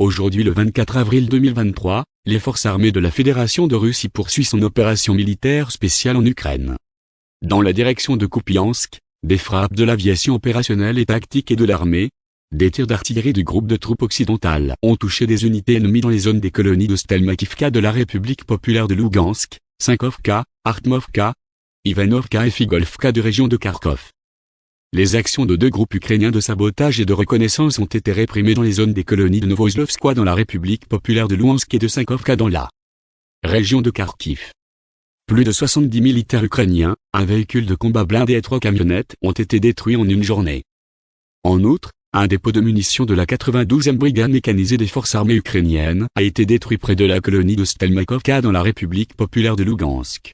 Aujourd'hui le 24 avril 2023, les forces armées de la Fédération de Russie poursuivent son opération militaire spéciale en Ukraine. Dans la direction de Kupiansk, des frappes de l'aviation opérationnelle et tactique et de l'armée, des tirs d'artillerie du groupe de troupes occidentales ont touché des unités ennemies dans les zones des colonies de Stelmakivka de la République populaire de Lugansk, Sinkovka, Artmovka, Ivanovka et Figolfka de région de Kharkov. Les actions de deux groupes ukrainiens de sabotage et de reconnaissance ont été réprimées dans les zones des colonies de Novoslovskoye dans la République populaire de Luhansk et de Sinkovka dans la région de Kharkiv. Plus de 70 militaires ukrainiens, un véhicule de combat blindé et trois camionnettes ont été détruits en une journée. En outre, un dépôt de munitions de la 92e brigade mécanisée des forces armées ukrainiennes a été détruit près de la colonie de Stelmakovka dans la République populaire de Lugansk.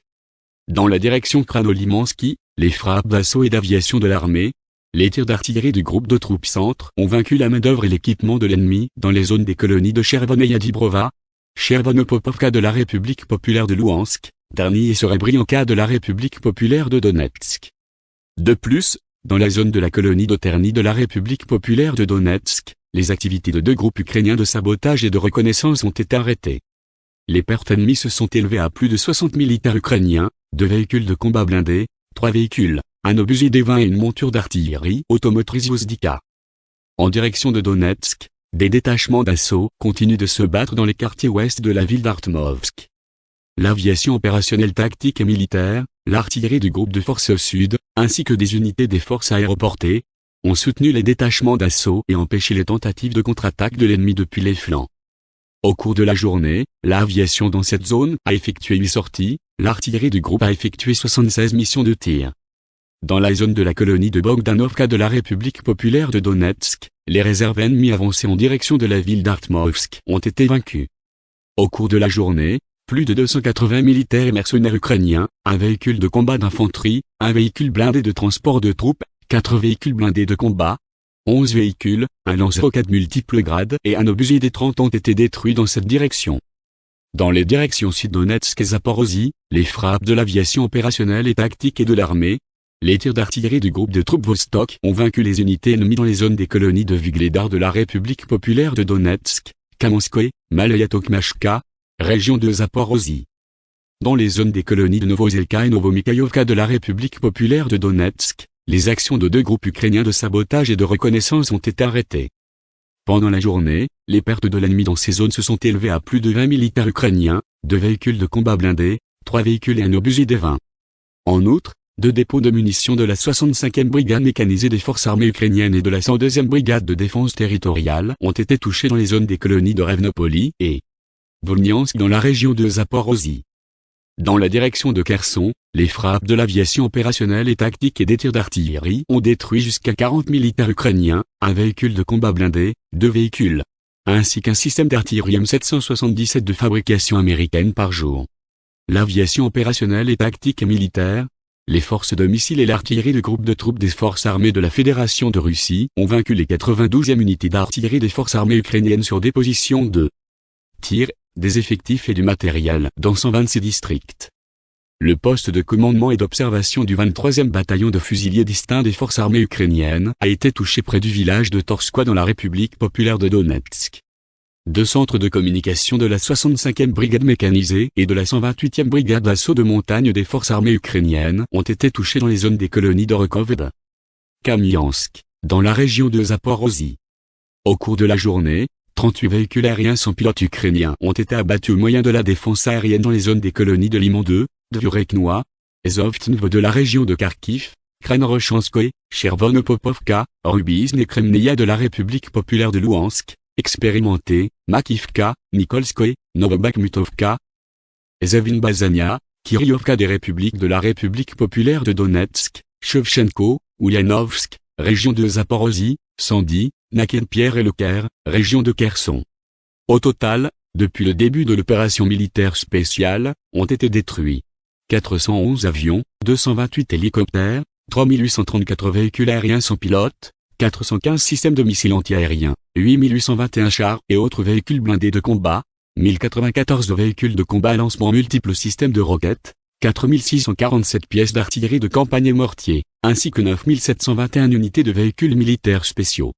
Dans la direction Kranolimansky, les frappes d'assaut et d'aviation de l'armée, les tirs d'artillerie du groupe de troupes centres ont vaincu la main-d'œuvre et l'équipement de l'ennemi dans les zones des colonies de Chervon et Yadibrova, Chervonopopovka de la République populaire de Luhansk, Darny et Serebrianka de la République populaire de Donetsk. De plus, dans la zone de la colonie d'Oterny de la République populaire de Donetsk, les activités de deux groupes ukrainiens de sabotage et de reconnaissance ont été arrêtées. Les pertes ennemies se sont élevées à plus de 60 militaires ukrainiens, deux véhicules de combat blindés, trois véhicules, un obusier D-20 et une monture d'artillerie automotrice Yozdika. En direction de Donetsk, des détachements d'assaut continuent de se battre dans les quartiers ouest de la ville d'Artmovsk. L'aviation opérationnelle tactique et militaire, l'artillerie du groupe de forces sud, ainsi que des unités des forces aéroportées, ont soutenu les détachements d'assaut et empêché les tentatives de contre-attaque de l'ennemi depuis les flancs. Au cours de la journée, l'aviation dans cette zone a effectué 8 sorties, l'artillerie du groupe a effectué 76 missions de tir. Dans la zone de la colonie de Bogdanovka de la République populaire de Donetsk, les réserves ennemies avancées en direction de la ville d'Artmovsk ont été vaincues. Au cours de la journée, plus de 280 militaires et mercenaires ukrainiens, un véhicule de combat d'infanterie, un véhicule blindé de transport de troupes, quatre véhicules blindés de combat, 11 véhicules, un lance-roquettes multiples grades et un obusier des 30 ont été détruits dans cette direction. Dans les directions Sud-Donetsk et Zaporozhye, les frappes de l'aviation opérationnelle et tactique et de l'armée, les tirs d'artillerie du groupe de troupes Vostok ont vaincu les unités ennemies dans les zones des colonies de Vugledar de la République populaire de Donetsk, Kamenskoye, Malayatokmashka, région de Zaporozhye. Dans les zones des colonies de Novozelka et Novomikhaïovka de la République populaire de Donetsk, les actions de deux groupes ukrainiens de sabotage et de reconnaissance ont été arrêtées. Pendant la journée, les pertes de l'ennemi dans ces zones se sont élevées à plus de 20 militaires ukrainiens, deux véhicules de combat blindés, trois véhicules et un obusier des 20. En outre, deux dépôts de munitions de la 65e brigade mécanisée des forces armées ukrainiennes et de la 102e brigade de défense territoriale ont été touchés dans les zones des colonies de Revnopoli et Volnyansk dans la région de Zaporozhye. Dans la direction de Kherson, les frappes de l'aviation opérationnelle et tactique et des tirs d'artillerie ont détruit jusqu'à 40 militaires ukrainiens, un véhicule de combat blindé, deux véhicules, ainsi qu'un système d'artillerie M777 de fabrication américaine par jour. L'aviation opérationnelle et tactique militaire, les forces de missiles et l'artillerie de groupe de troupes des forces armées de la Fédération de Russie ont vaincu les 92e unités d'artillerie des forces armées ukrainiennes sur des positions de tir des effectifs et du matériel dans 126 districts. Le poste de commandement et d'observation du 23e bataillon de fusiliers distincts des forces armées ukrainiennes a été touché près du village de Torskoye dans la République populaire de Donetsk. Deux centres de communication de la 65e brigade mécanisée et de la 128e brigade d'assaut de montagne des forces armées ukrainiennes ont été touchés dans les zones des colonies de Rekoved, Kamiansk, dans la région de Zaporozhye. Au cours de la journée, 38 véhicules aériens sans pilote ukrainiens ont été abattus au moyen de la défense aérienne dans les zones des colonies de Limon 2, de Vureknois, Zovtnv de la région de Kharkiv, Kranrochanskoye, Chervonopopovka, Rubizn et Kremneia de la République populaire de Luhansk, expérimenté, Makivka, Nikolskoye, Novobakhmutovka, Bazania, Kiryovka des républiques de la République populaire de Donetsk, Shevchenko, Ulyanovsk, région de Zaporozhye, Sandy, Naken-Pierre et Le Caire, région de Kherson. Au total, depuis le début de l'opération militaire spéciale, ont été détruits 411 avions, 228 hélicoptères, 3834 véhicules aériens sans pilote, 415 systèmes de missiles antiaériens, 8821 chars et autres véhicules blindés de combat, 1094 véhicules de combat à lancement multiples systèmes de roquettes, 4647 pièces d'artillerie de campagne et mortier, ainsi que 9721 unités de véhicules militaires spéciaux.